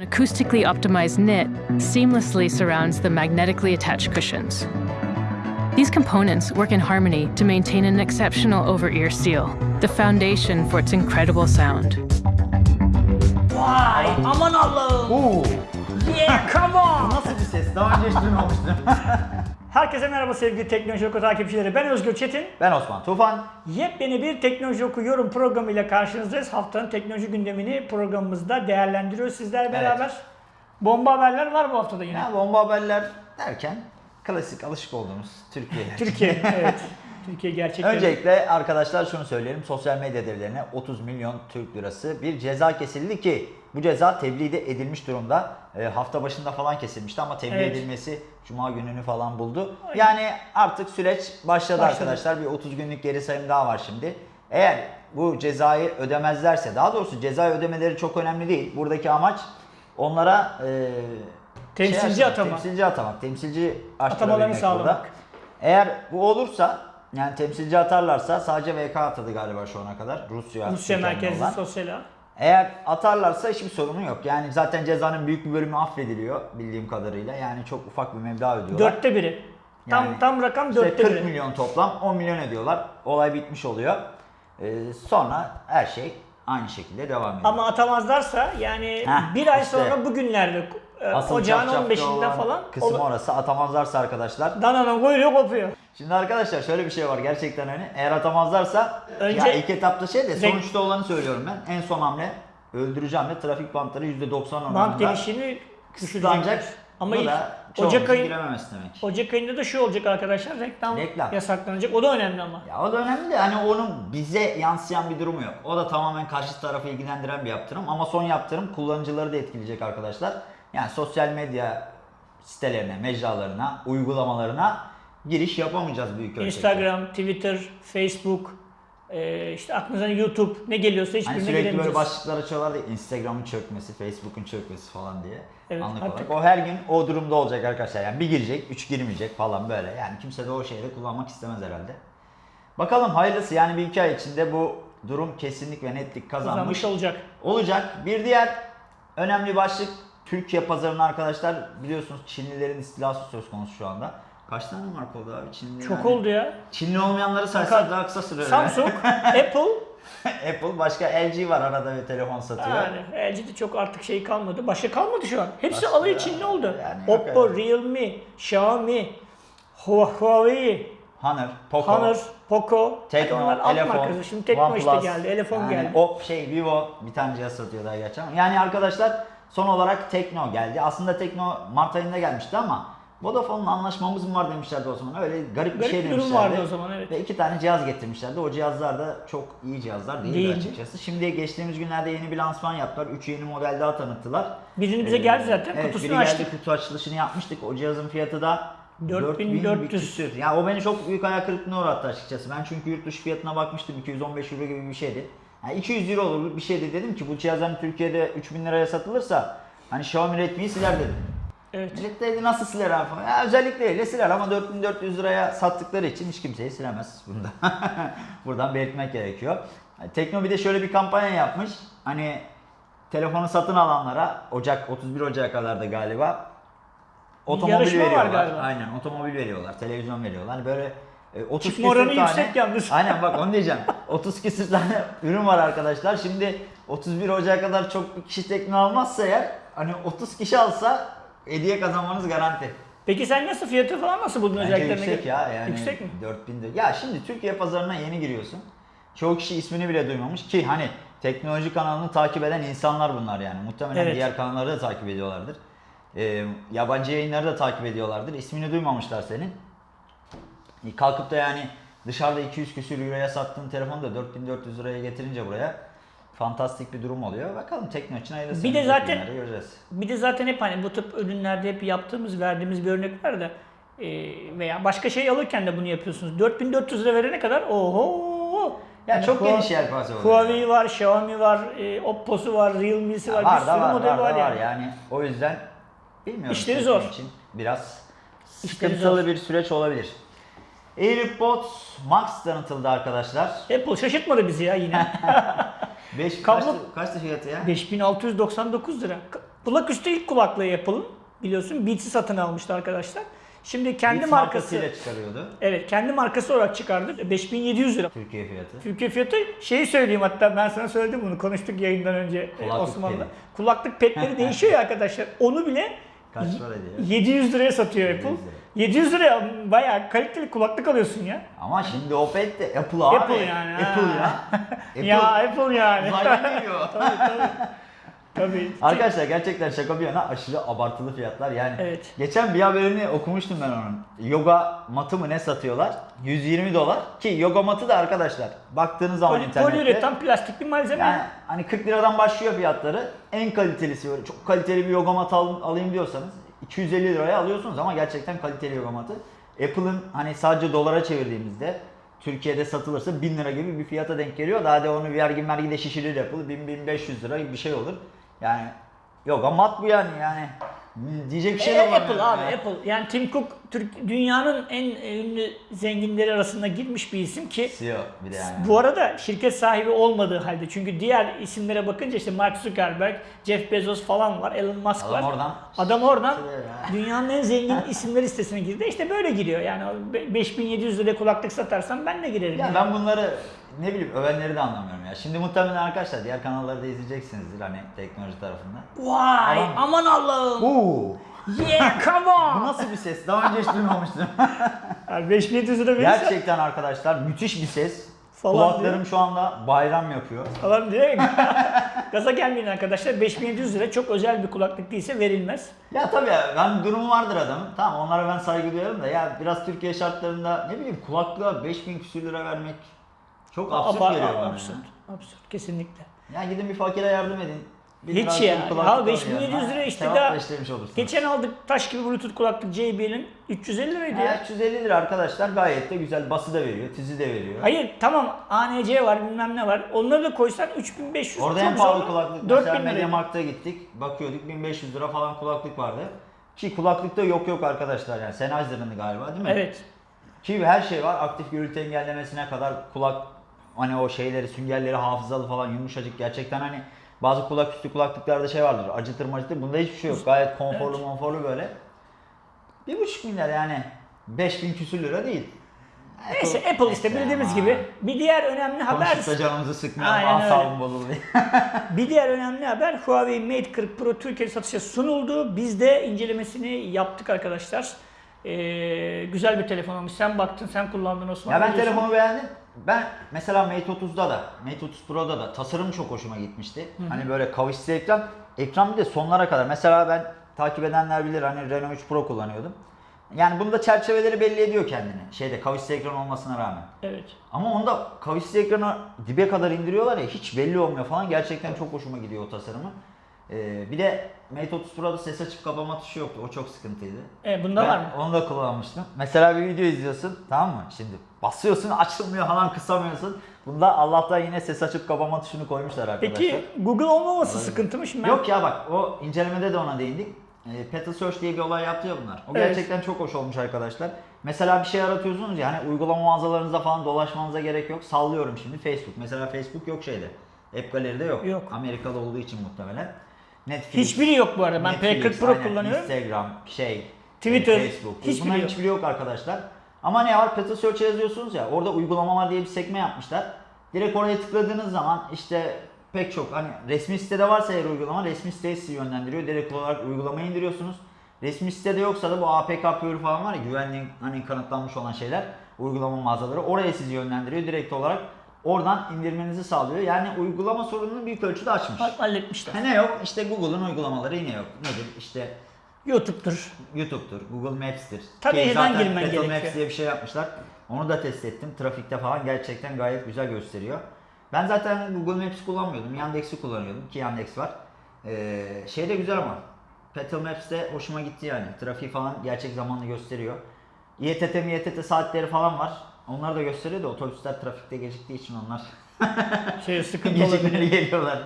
An acoustically optimized knit seamlessly surrounds the magnetically attached cushions. These components work in harmony to maintain an exceptional over-ear seal, the foundation for its incredible sound. Vay aman Allah'ım. Oo, Yeah come on. nasıl bir ses? Daha önce hiç duymamıştım. Herkese merhaba sevgili Teknoloji Oku takipçileri. Ben Özgür Çetin. ben Osman Tufan. Yepyeni bir Teknoloji Oku yorum programıyla karşınızdayız. Haftanın teknoloji gündemini programımızda değerlendiriyoruz sizlerle beraber. Bomba haberler var bu haftada yine. Ya bomba haberler derken klasik alışık olduğumuz Türkiye. Türkiye, evet. Türkiye gerçekten. Öncelikle arkadaşlar şunu söyleyelim. Sosyal medya devlerine 30 milyon Türk lirası bir ceza kesildi ki bu ceza tebliğ de edilmiş durumda. E, hafta başında falan kesilmişti ama tebliğ Evet. edilmesi cuma gününü falan buldu. Yani artık süreç başladı, Başladı. arkadaşlar. Bir 30 günlük geri sayım daha var şimdi. Eğer bu cezayı ödemezlerse, daha doğrusu cezayı ödemeleri çok önemli değil. Buradaki amaç onlara e, Temsilci şey açmak, atama. Temsilci atamak, temsilci Atamalarını sağlamak. burada. Eğer bu olursa yani temsilci atarlarsa sadece VK atadı galiba şu ana kadar. Rusya, Rusya merkezli olan. sosyal ağ. Eğer atarlarsa hiçbir sorunu yok. Yani zaten cezanın büyük bir bölümü affediliyor bildiğim kadarıyla. Yani çok ufak bir meblağ ödüyorlar. Dörtte biri. Tam Yani tam rakam İşte dörtte 40 biri. milyon toplam 10 milyon ödüyorlar. Olay bitmiş oluyor. Ee, sonra her şey aynı şekilde devam ediyor. Ama atamazlarsa yani Heh, bir ay işte. sonra bugünlerde Asıl ocağın çafçafta 15'inde olan falan kısım ol- orası atamazlarsa arkadaşlar. dananın kuyruğu kopuyor. Şimdi arkadaşlar şöyle bir şey var gerçekten hani eğer atamazlarsa Önce- ya ilk etapta şey de sonuçta olanı söylüyorum ben. En son hamle öldüreceğim de trafik bantları %90 oranında Bant genişliğini kısıtlanacak. Ama ilk da Ocak ayı demek. Ocak ayında da şu olacak arkadaşlar reklam, Reklam. yasaklanacak. O da önemli ama. Ya o da önemli de hani onun bize yansıyan bir durumu yok. O da tamamen karşı tarafı ilgilendiren bir yaptırım ama son yaptırım kullanıcıları da etkileyecek arkadaşlar. Yani sosyal medya sitelerine, mecralarına, uygulamalarına giriş yapamayacağız büyük ölçekte. Instagram, Twitter, Facebook, e, işte aklınıza YouTube ne geliyorsa Hani hiçbirine sürekli böyle giremeyeceğiz. başlıklar açıyorlar da Instagram'ın çökmesi, Facebook'un çökmesi falan diye. Evet, Anlık artık- olarak. O her gün o durumda olacak arkadaşlar. Yani bir girecek, üç girmeyecek falan böyle. Yani kimse de o şeyi de kullanmak istemez herhalde. Bakalım hayırlısı yani bir iki ay içinde bu durum kesinlik ve netlik kazanmış Kazanmış olacak. olacak. Bir diğer önemli başlık Türkiye pazarına arkadaşlar biliyorsunuz Çinlilerin istilası söz konusu şu anda. Kaç tane marka oldu abi Çinli? Çok yani? oldu ya. Çinli olmayanları saysak daha kısa sürer. Samsung, Apple Apple başka LG var arada bir telefon satıyor. yani LG'de çok artık şey kalmadı. Başka kalmadı şu an. Hepsi Başka- alıyor Çinli oldu. yani Oppo, öyle. Realme, Xiaomi, Huawei, Honor, Poco, Honor, Poco. Tekno, Onlar alt Elefon, markası. Şimdi Tekno işte geldi, Elefon yani geldi. Op, şey, Vivo bir tane cihaz satıyor daha gerçi ama. Yani arkadaşlar son olarak Tekno geldi. Aslında Tekno Mart ayında gelmişti ama Vodafone'la anlaşmamız mı var demişlerdi o zaman. Öyle garip bir Garip şey bir durum demişlerdi. vardı o zaman, evet. Ve iki tane cihaz getirmişlerdi. O cihazlar da çok iyi cihazlar değildi Değildi. açıkçası. Şimdi geçtiğimiz günlerde yeni bir lansman yaptılar. Üç yeni model daha tanıttılar. Birini bize Ee, geldi zaten. Evet, Kutusunu biri açtık. geldi kutu açılışını yapmıştık. O cihazın fiyatı da 4400. 4000 bir küsür. Ya o beni çok büyük hayal kırıklığına uğrattı açıkçası. Ben çünkü yurt dışı fiyatına bakmıştım 215 euro gibi bir şeydi. Yani 200 euro olur bir şeydi dedim ki bu cihaz hani Türkiye'de 3000 liraya satılırsa hani Xiaomi Redmi'yi siler dedim. Evet. Millet dedi nasıl siler abi falan. Ya özellikle öyle siler ama 4400 liraya sattıkları için hiç kimseyi silemez bunda. Buradan belirtmek gerekiyor. Tekno bir de şöyle bir kampanya yapmış. Hani telefonu satın alanlara Ocak 31 Ocak'a kadar da galiba otomobil yarışma var veriyorlar. galiba. Aynen otomobil veriyorlar, televizyon veriyorlar. Hani böyle e, 30 Çıkma oranı tane. yüksek yalnız. Aynen bak onu diyeceğim. 30 küsür tane ürün var arkadaşlar. Şimdi 31 Ocak'a kadar çok bir kişi tekno almazsa eğer hani 30 kişi alsa hediye kazanmanız garanti. Peki sen nasıl fiyatı falan nasıl buldun Bence özelliklerine yüksek ya yani Yüksek mi? 4000 lira. Ya şimdi Türkiye pazarına yeni giriyorsun. Çoğu kişi ismini bile duymamış ki hani teknoloji kanalını takip eden insanlar bunlar yani. Muhtemelen Evet. diğer kanalları da takip ediyorlardır. Ee, yabancı yayınları da takip ediyorlardır. İsmini duymamışlar senin. Kalkıp da yani dışarıda 200 küsür euroya sattığın telefonu da 4400 liraya getirince buraya fantastik bir durum oluyor. Bakalım Tekno için hayırlısı. Bir de zaten- göreceğiz. Bir de zaten hep hani bu tip ürünlerde hep yaptığımız, verdiğimiz bir örnek var da e, veya başka şey alırken de bunu yapıyorsunuz. 4400 lira verene kadar oho. Ya çok Hua- geniş yelpaze oluyor. Huawei var, Xiaomi var, e, Oppo'su var, Realme'si var, var bir sürü var, model var, var, yani. yani. O yüzden bilmiyorum. İşleri zor. için biraz İşleri sıkıntılı zor. bir süreç olabilir. AirPods Max tanıtıldı arkadaşlar. Apple şaşırtmadı bizi ya yine. 5 Kablo- kaçtı, kaçtı fiyatı ya? 5699 lira. Ka- Kulaküstü ilk kulaklığı Apple'ın biliyorsun Beats'i satın almıştı arkadaşlar. Şimdi kendi Beats markası markasıyla çıkarıyordu. Evet kendi markası olarak çıkardı. 5700 lira. Türkiye fiyatı. Türkiye fiyatı şeyi söyleyeyim hatta ben sana söyledim bunu konuştuk yayından önce e, Kulaklık Osmanlı'da. pedi. Kulaklık petleri değişiyor ya arkadaşlar. Onu bile Kaç para diyor? 700 liraya satıyor 700 Apple. lira. 700 liraya bayağı kaliteli kulaklık alıyorsun ya. Ama şimdi o pet de Apple abi. Apple yani, Apple ya. Apple Ya Apple yani. uzaydan geliyor. tabii tabii. Tabii. Arkadaşlar gerçekten şaka bir yana aşırı abartılı fiyatlar. Yani Evet. geçen bir haberini okumuştum ben onun. Yoga matı mı ne satıyorlar? 120 dolar. Ki yoga matı da arkadaşlar baktığınız zaman Poli, internette. poliüretan plastik bir malzeme. Yani hani 40 liradan başlıyor fiyatları. En kalitelisi böyle çok kaliteli bir yoga matı al- alayım diyorsanız 250 liraya alıyorsunuz ama gerçekten kaliteli yoga matı. Apple'ın hani sadece dolara çevirdiğimizde Türkiye'de satılırsa 1000 lira gibi bir fiyata denk geliyor. Daha da onu vergi mergi de şişirir Apple. 1000-1500 lira gibi bir şey olur. Yani yoga mat bu yani yani. Diyecek bir şey de E, var. Apple abi Apple. Yani Tim Cook Türk dünyanın en ünlü zenginleri arasında girmiş bir isim ki CEO bir de yani. bu arada şirket sahibi olmadığı halde çünkü diğer isimlere bakınca işte Mark Zuckerberg, Jeff Bezos falan var, Elon Musk Adam var. oradan- Adam oradan ya. dünyanın en zengin isimler listesine girdi. İşte böyle giriyor. Yani o be- 5700 liraya kulaklık satarsan ben de girerim. Ya yani. ben bunları ne bileyim övenleri de anlamıyorum ya. Şimdi muhtemelen arkadaşlar diğer kanalları da izleyeceksinizdir hani teknoloji tarafında. Vay Adam- aman Allah'ım. Oo, Yeah come bu on. nasıl bir ses? Daha önce hiç duymamıştım. Yani 5700 lira verirsen Gerçekten arkadaşlar müthiş bir ses. Falan Kulaklarım şu anda bayram yapıyor. falan diye gaza gelmeyin arkadaşlar. 5700 lira çok özel bir kulaklık değilse verilmez. Ya tabii ya, ben durumu vardır adamın. Tamam onlara ben saygı duyarım da ya biraz Türkiye şartlarında ne bileyim kulaklığa 5000 küsür lira vermek çok absürt Aba- geliyor bana. absürt. Absürt kesinlikle. Ya. gidin bir fakire yardım edin. Bir Hiç lira ya. alın 5700 Ha, lira işte daha-. Geçen aldık taş gibi bluetooth kulaklık JBL'in 350 liraydı Ya, ya. 350 lira arkadaşlar gayet de güzel. Bası da veriyor, tizi de veriyor. Hayır tamam ANC var bilmem ne var. Onları da koysan 3500 Orada en pahalı kulaklık 4000 mesela liraydı. Mediamarkt'a gittik. Bakıyorduk 1500 lira falan kulaklık vardı. Ki kulaklıkta yok yok arkadaşlar yani. Sennheiser'ın galiba değil mi? Evet. Ki her şey var. Aktif gürültü engellemesine kadar kulak hani o şeyleri, süngerleri hafızalı falan yumuşacık. Gerçekten hani bazı kulak üstü kulaklıklarda şey vardır. Acıtır macıtır. Bunda hiçbir şey yok. Gayet konforlu Evet. konforlu böyle. Bir buçuk milyar yani. 5000 küsür lira değil. Neyse Apple işte bildiğimiz gibi. Bir diğer önemli haber Konuşup canımızı sıkmayalım. Asabım bozuldu. Bir diğer önemli haber Huawei Mate 40 Pro Türkiye'de satışa sunuldu. Biz de incelemesini yaptık arkadaşlar. Ee, güzel bir telefon olmuş. Sen baktın, sen kullandın Osman. Ya ben diyorsun? telefonu beğendim. Ben mesela Mate 30'da da, Mate 30 Pro'da da tasarım çok hoşuma gitmişti. Hani böyle kavisli ekran. Ekran bir de sonlara kadar. Mesela ben takip edenler bilir hani Renault 3 Pro kullanıyordum. Yani bunda çerçeveleri belli ediyor kendini. Şeyde kavisli ekran olmasına rağmen. Evet. Ama onda kavisli ekranı dibe kadar indiriyorlar ya hiç belli olmuyor falan. Gerçekten çok hoşuma gidiyor o tasarımı. Ee, bir de Mate 30 Pro'da ses açıp kapama tuşu yoktu. O çok sıkıntıydı. E, bunda Ben var mı? Onu da kullanmıştım. Mesela bir video izliyorsun tamam mı? Şimdi basıyorsun açılmıyor falan kısamıyorsun. Bunda Allah'tan yine ses açıp kapama tuşunu koymuşlar arkadaşlar. Peki Google olmaması sıkıntı mı? Şimdi ben- Yok ya bak o incelemede de ona değindik. E, Petal Search diye bir olay yaptı ya bunlar. O Evet. gerçekten çok hoş olmuş arkadaşlar. Mesela bir şey aratıyorsunuz ya hani uygulama mağazalarınızda falan dolaşmanıza gerek yok. Sallıyorum şimdi Facebook. Mesela Facebook yok şeyde. App Gallery'de yok. Yok. Amerikalı olduğu için muhtemelen. Netflix. Hiçbiri yok bu arada. Ben Netflix, P40 Pro aynen, kullanıyorum. Instagram, şey, Twitter, e, Facebook. hiçbiri Bunların yok. hiçbiri yok arkadaşlar. Ama ne var? Petal Search'e yazıyorsunuz ya. Orada uygulamalar diye bir sekme yapmışlar. Direkt oraya tıkladığınız zaman işte pek çok hani resmi sitede varsa eğer uygulama resmi siteye sizi yönlendiriyor. Direkt olarak uygulamayı indiriyorsunuz. Resmi sitede yoksa da bu APK Pure falan var ya güvenliğin hani kanıtlanmış olan şeyler uygulama mağazaları oraya sizi yönlendiriyor direkt olarak. Oradan indirmenizi sağlıyor. Yani uygulama sorununu büyük ölçüde açmış. Bak, halletmişler. Ha ne yok? İşte Google'ın uygulamaları yine yok. Nedir? İşte YouTube'dur. YouTube'dur, Google Maps'tir. Tabii Ki zaten girmen Apple gerekiyor. Maps diye bir şey yapmışlar. Onu da test ettim. Trafikte falan gerçekten gayet güzel gösteriyor. Ben zaten Google Maps kullanmıyordum. Yandex'i kullanıyordum ki Yandex var. Ee, şey de güzel ama. Petal Maps de hoşuma gitti yani. Trafiği falan gerçek zamanlı gösteriyor. İETT, MİETT saatleri falan var. Onları da gösteriyor da otobüsler trafikte geciktiği için onlar Şey sıkıntı olabilir. geliyorlar.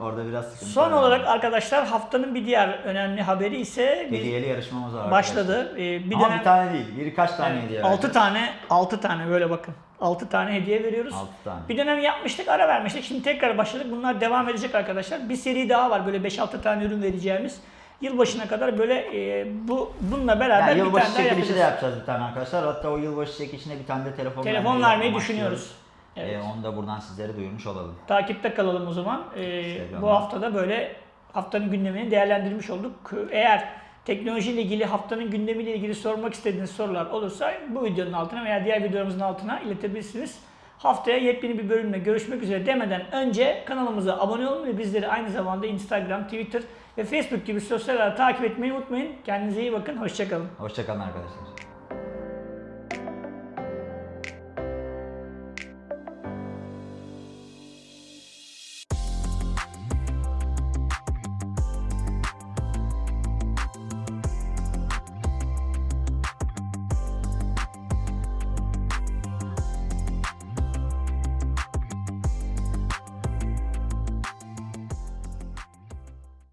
Orada biraz sıkıntı Son var. olarak arkadaşlar haftanın bir diğer önemli haberi ise hediyeli yarışmamız var başladı. arkadaşlar. Ee, bir Ama dönem bir tane değil, birkaç tane hediye 6 vereceğiz. tane 6 tane böyle bakın. 6 tane hediye veriyoruz. Altı tane. Bir dönem yapmıştık, ara vermiştik. Şimdi tekrar başladık. Bunlar devam edecek arkadaşlar. Bir seri daha var böyle 5-6 tane ürün vereceğimiz. Yılbaşına kadar böyle e, bu bununla beraber Yani bir tane daha yapacağız. de yapacağız bir tane arkadaşlar. Hatta o yılbaşı çekilişine bir tane de telefon, Telefon vermeyi düşünüyoruz. Evet. Ee, onu da buradan sizlere duyurmuş olalım. Takipte kalalım o zaman. Instagram'da. bu haftada böyle haftanın gündemini değerlendirmiş olduk. Eğer teknolojiyle ilgili haftanın gündemiyle ilgili sormak istediğiniz sorular olursa bu videonun altına veya diğer videolarımızın altına iletebilirsiniz. Haftaya yepyeni bir bölümle görüşmek üzere demeden önce kanalımıza abone olun ve bizleri aynı zamanda Instagram, Twitter ve Facebook gibi sosyal ağları takip etmeyi unutmayın. Kendinize iyi bakın. Hoşçakalın. Hoşçakalın arkadaşlar.